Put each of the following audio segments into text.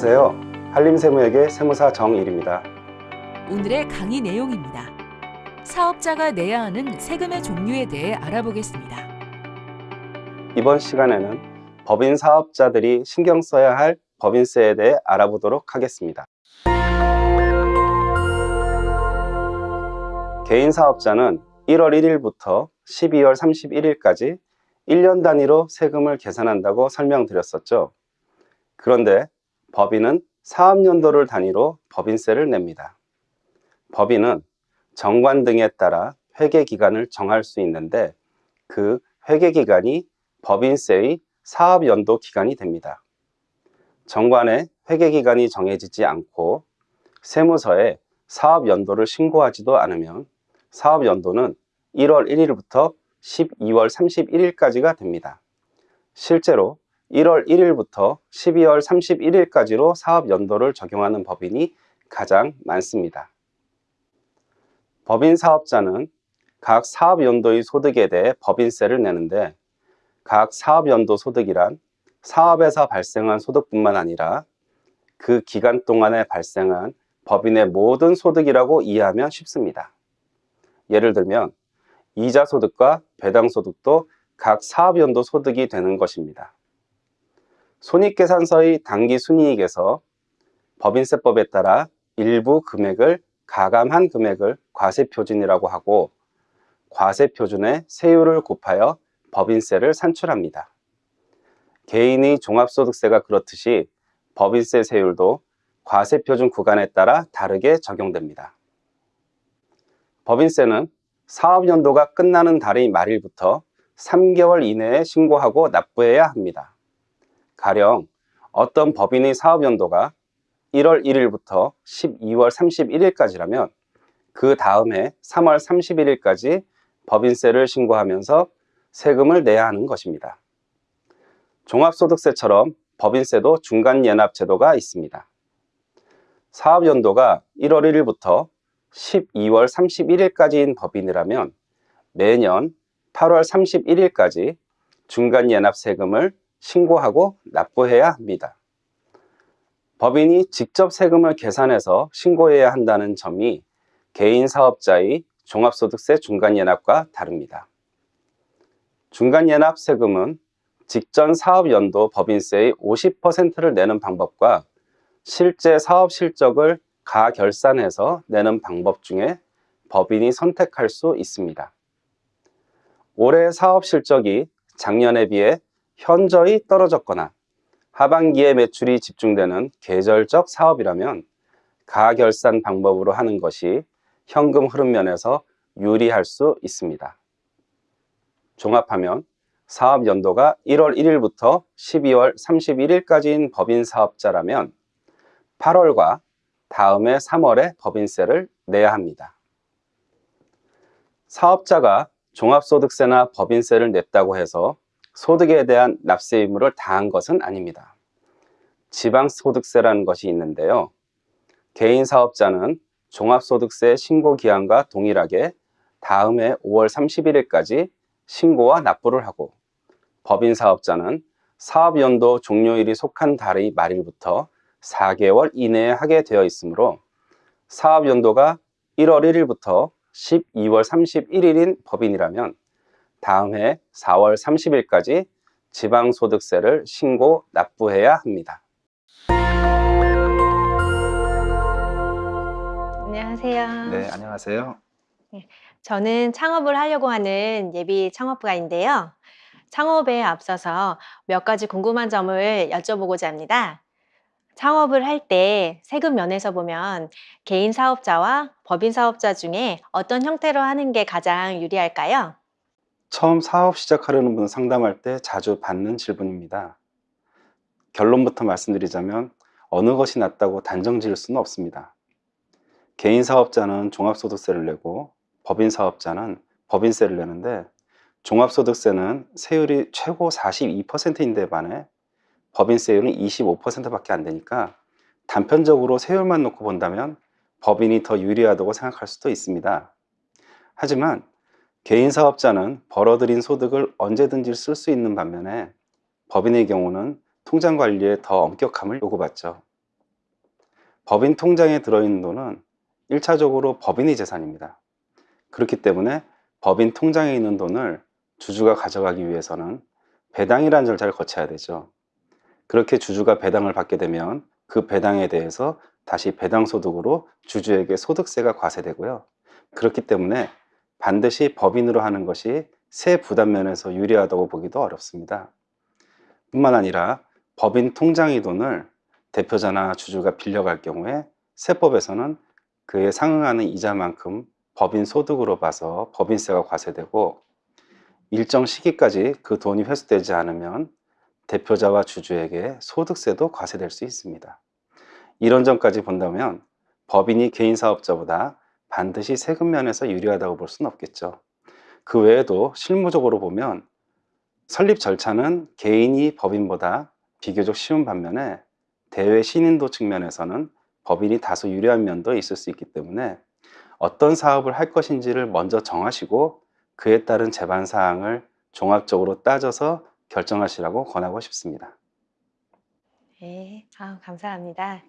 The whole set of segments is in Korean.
안녕하세요. 한림세무에게 세무사 정일입니다. 오늘의 강의 내용입니다. 사업자가 내야 하는 세금의 종류에 대해 알아보겠습니다. 이번 시간에는 법인 사업자들이 신경 써야 할 법인세에 대해 알아보도록 하겠습니다. 개인 사업자는 1월 1일부터 12월 31일까지 1년 단위로 세금을 계산한다고 설명드렸었죠. 그런데 법인은 사업연도를 단위로 법인세를 냅니다. 법인은 정관 등에 따라 회계기간을 정할 수 있는데 그 회계기간이 법인세의 사업연도 기간이 됩니다. 정관에 회계기간이 정해지지 않고 세무서에 사업연도를 신고하지도 않으면 사업연도는 1월 1일부터 12월 31일까지가 됩니다. 실제로 1월 1일부터 12월 31일까지로 사업 연도를 적용하는 법인이 가장 많습니다. 법인 사업자는 각 사업 연도의 소득에 대해 법인세를 내는데 각 사업 연도 소득이란 사업에서 발생한 소득뿐만 아니라 그 기간 동안에 발생한 법인의 모든 소득이라고 이해하면 쉽습니다. 예를 들면 이자 소득과 배당 소득도 각 사업 연도 소득이 되는 것입니다. 손익계산서의 당기순이익에서 법인세법에 따라 일부 금액을 가감한 금액을 과세표준이라고 하고 과세표준의 세율을 곱하여 법인세를 산출합니다. 개인의 종합소득세가 그렇듯이 법인세 세율도 과세표준 구간에 따라 다르게 적용됩니다. 법인세는 사업연도가 끝나는 달의 말일부터 3개월 이내에 신고하고 납부해야 합니다. 가령 어떤 법인의 사업연도가 1월 1일부터 12월 31일까지라면 그 다음해 3월 31일까지 법인세를 신고하면서 세금을 내야 하는 것입니다. 종합소득세처럼 법인세도 중간연납제도가 있습니다. 사업연도가 1월 1일부터 12월 31일까지인 법인이라면 매년 8월 31일까지 중간연납세금을 신고하고 납부해야 합니다. 법인이 직접 세금을 계산해서 신고해야 한다는 점이 개인 사업자의 종합소득세 중간연합과 다릅니다. 중간연합 세금은 직전 사업연도 법인세의 50%를 내는 방법과 실제 사업 실적을 가결산해서 내는 방법 중에 법인이 선택할 수 있습니다. 올해 사업 실적이 작년에 비해 현저히 떨어졌거나 하반기에 매출이 집중되는 계절적 사업이라면 가결산 방법으로 하는 것이 현금 흐름 면에서 유리할 수 있습니다. 종합하면 사업 연도가 1월 1일부터 12월 31일까지인 법인 사업자라면 8월과 다음해 3월에 법인세를 내야 합니다. 사업자가 종합소득세나 법인세를 냈다고 해서 소득에 대한 납세 의무를 다한 것은 아닙니다. 지방소득세라는 것이 있는데요. 개인 사업자는 종합소득세 신고 기한과 동일하게 다음 해 5월 31일까지 신고와 납부를 하고 법인 사업자는 사업연도 종료일이 속한 달의 말일부터 4개월 이내에 하게 되어 있으므로 사업연도가 1월 1일부터 12월 31일인 법인이라면 다음 해 4월 30일까지 지방소득세를 신고 납부해야 합니다. 안녕하세요. 네, 안녕하세요. 저는 창업을 하려고 하는 예비 창업가인데요. 창업에 앞서서 몇 가지 궁금한 점을 여쭤보고자 합니다. 창업을 할 때 세금 면에서 보면 개인 사업자와 법인 사업자 중에 어떤 형태로 하는 게 가장 유리할까요? 처음 사업 시작하려는 분 상담할 때 자주 받는 질문입니다. 결론부터 말씀드리자면 어느 것이 낫다고 단정 지을 수는 없습니다. 개인 사업자는 종합소득세를 내고 법인 사업자는 법인세를 내는데 종합소득세는 세율이 최고 42%인데 반해 법인세율은 25%밖에 안 되니까 단편적으로 세율만 놓고 본다면 법인이 더 유리하다고 생각할 수도 있습니다. 하지만 개인 사업자는 벌어들인 소득을 언제든지 쓸 수 있는 반면에 법인의 경우는 통장 관리에 더 엄격함을 요구받죠. 법인 통장에 들어있는 돈은 1차적으로 법인의 재산입니다. 그렇기 때문에 법인 통장에 있는 돈을 주주가 가져가기 위해서는 배당이라는 절차를 거쳐야 되죠. 그렇게 주주가 배당을 받게 되면 그 배당에 대해서 다시 배당소득으로 주주에게 소득세가 과세되고요. 그렇기 때문에 반드시 법인으로 하는 것이 세 부담 면에서 유리하다고 보기도 어렵습니다. 뿐만 아니라 법인 통장의 돈을 대표자나 주주가 빌려갈 경우에 세법에서는 그에 상응하는 이자만큼 법인 소득으로 봐서 법인세가 과세되고 일정 시기까지 그 돈이 회수되지 않으면 대표자와 주주에게 소득세도 과세될 수 있습니다. 이런 점까지 본다면 법인이 개인 사업자보다 반드시 세금 면에서 유리하다고 볼 수는 없겠죠. 그 외에도 실무적으로 보면 설립 절차는 개인이 법인보다 비교적 쉬운 반면에 대외 신인도 측면에서는 법인이 다소 유리한 면도 있을 수 있기 때문에 어떤 사업을 할 것인지를 먼저 정하시고 그에 따른 제반 사항을 종합적으로 따져서 결정하시라고 권하고 싶습니다. 네, 아, 감사합니다.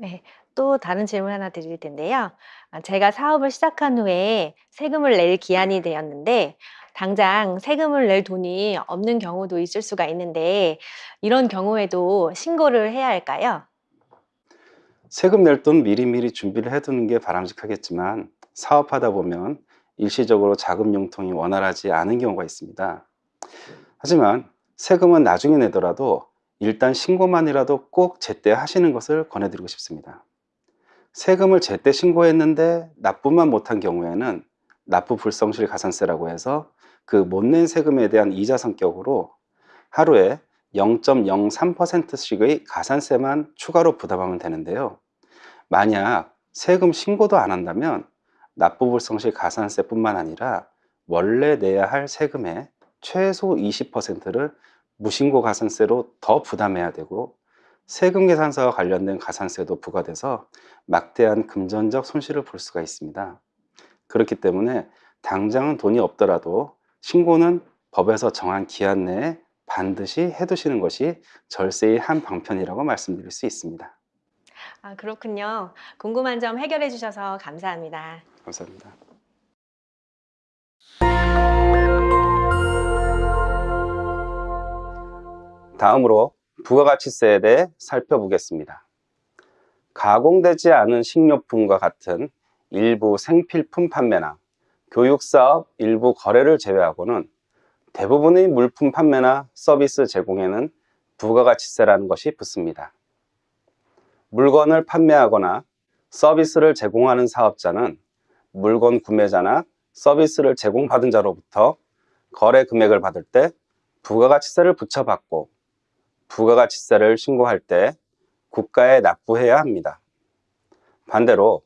네, 또 다른 질문 하나 드릴 텐데요. 아, 제가 사업을 시작한 후에 세금을 낼 기한이 되었는데 당장 세금을 낼 돈이 없는 경우도 있을 수가 있는데 이런 경우에도 신고를 해야 할까요? 세금 낼 돈 미리미리 준비를 해두는 게 바람직하겠지만 사업하다 보면 일시적으로 자금 융통이 원활하지 않은 경우가 있습니다. 하지만 세금은 나중에 내더라도 일단 신고만이라도 꼭 제때 하시는 것을 권해드리고 싶습니다. 세금을 제때 신고했는데 납부만 못한 경우에는 납부 불성실 가산세라고 해서 그 못 낸 세금에 대한 이자 성격으로 하루에 0.03%씩의 가산세만 추가로 부담하면 되는데요. 만약 세금 신고도 안 한다면 납부불성실 가산세뿐만 아니라 원래 내야 할 세금의 최소 20%를 무신고 가산세로 더 부담해야 되고 세금 계산서와 관련된 가산세도 부과돼서 막대한 금전적 손실을 볼 수가 있습니다. 그렇기 때문에 당장은 돈이 없더라도 신고는 법에서 정한 기한 내에 반드시 해두시는 것이 절세의 한 방편이라고 말씀드릴 수 있습니다. 아, 그렇군요. 궁금한 점 해결해 주셔서 감사합니다. 감사합니다. 다음으로 부가가치세에 대해 살펴보겠습니다. 가공되지 않은 식료품과 같은 일부 생필품 판매나 교육사업 일부 거래를 제외하고는 대부분의 물품 판매나 서비스 제공에는 부가가치세라는 것이 붙습니다. 물건을 판매하거나 서비스를 제공하는 사업자는 물건 구매자나 서비스를 제공받은 자로부터 거래 금액을 받을 때 부가가치세를 붙여받고 부가가치세를 신고할 때 국가에 납부해야 합니다. 반대로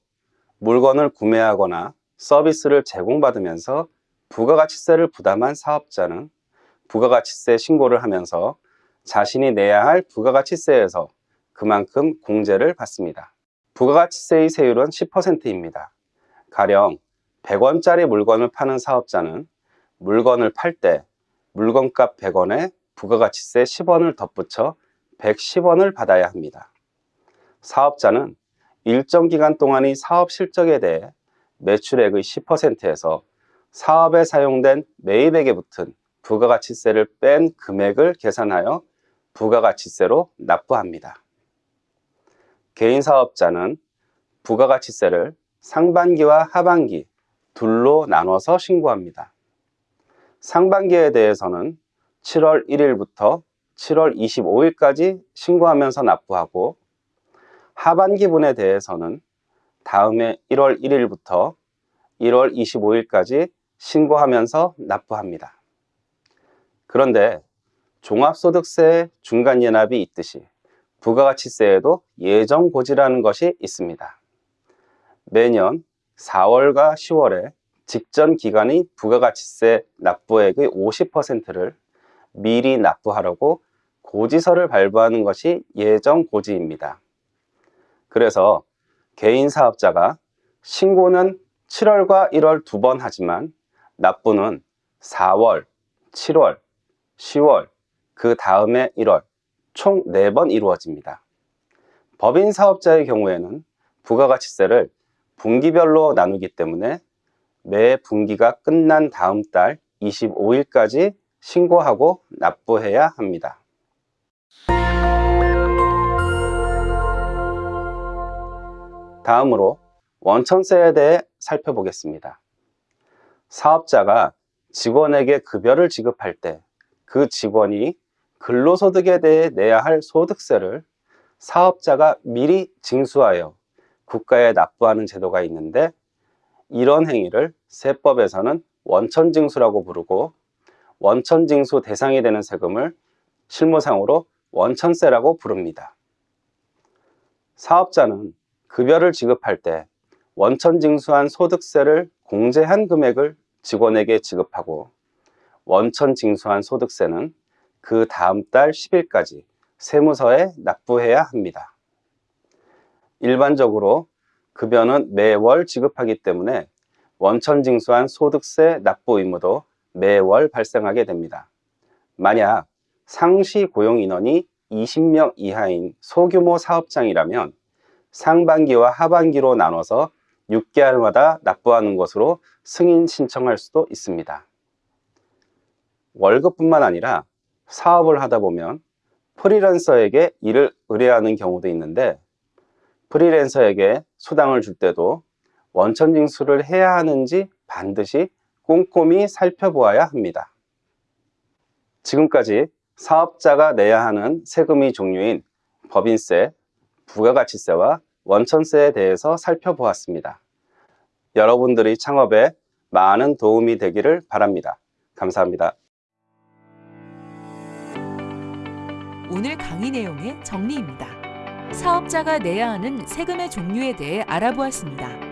물건을 구매하거나 서비스를 제공받으면서 부가가치세를 부담한 사업자는 부가가치세 신고를 하면서 자신이 내야 할 부가가치세에서 그만큼 공제를 받습니다. 부가가치세의 세율은 10%입니다. 가령 100원짜리 물건을 파는 사업자는 물건을 팔 때 물건값 100원에 부가가치세 10원을 덧붙여 110원을 받아야 합니다. 사업자는 일정 기간 동안의 사업 실적에 대해 매출액의 10%에서 사업에 사용된 매입액에 붙은 부가가치세를 뺀 금액을 계산하여 부가가치세로 납부합니다. 개인 사업자는 부가가치세를 상반기와 하반기 둘로 나눠서 신고합니다. 상반기에 대해서는 7월 1일부터 7월 25일까지 신고하면서 납부하고 하반기분에 대해서는 다음해 1월 1일부터 1월 25일까지 신고하면서 납부합니다. 그런데 종합소득세 중간연합이 있듯이 부가가치세에도 예정고지라는 것이 있습니다. 매년 4월과 10월에 직전 기간의 부가가치세 납부액의 50%를 미리 납부하라고 고지서를 발부하는 것이 예정 고지입니다. 그래서 개인 사업자가 신고는 7월과 1월 두 번 하지만 납부는 4월, 7월, 10월, 그 다음에 1월 총 4번 이루어집니다. 법인 사업자의 경우에는 부가가치세를 분기별로 나누기 때문에 매 분기가 끝난 다음 달 25일까지 신고하고 납부해야 합니다. 다음으로 원천세에 대해 살펴보겠습니다. 사업자가 직원에게 급여를 지급할 때 그 직원이 근로소득에 대해 내야 할 소득세를 사업자가 미리 징수하여 국가에 납부하는 제도가 있는데 이런 행위를 세법에서는 원천징수라고 부르고 원천징수 대상이 되는 세금을 실무상으로 원천세라고 부릅니다. 사업자는 급여를 지급할 때 원천징수한 소득세를 공제한 금액을 직원에게 지급하고 원천징수한 소득세는 그 다음 달 10일까지 세무서에 납부해야 합니다. 일반적으로 급여는 매월 지급하기 때문에 원천징수한 소득세 납부 의무도 매월 발생하게 됩니다. 만약 상시 고용 인원이 20명 이하인 소규모 사업장이라면 상반기와 하반기로 나눠서 6개월마다 납부하는 것으로 승인 신청할 수도 있습니다. 월급뿐만 아니라 사업을 하다 보면 프리랜서에게 일을 의뢰하는 경우도 있는데 프리랜서에게 수당을 줄 때도 원천 징수를 해야 하는지 반드시 꼼꼼히 살펴보아야 합니다. 지금까지 사업자가 내야 하는 세금의 종류인 법인세, 부가가치세와 원천세에 대해서 살펴보았습니다. 여러분들의 창업에 많은 도움이 되기를 바랍니다. 감사합니다. 오늘 강의 내용의 정리입니다. 사업자가 내야 하는 세금의 종류에 대해 알아보았습니다.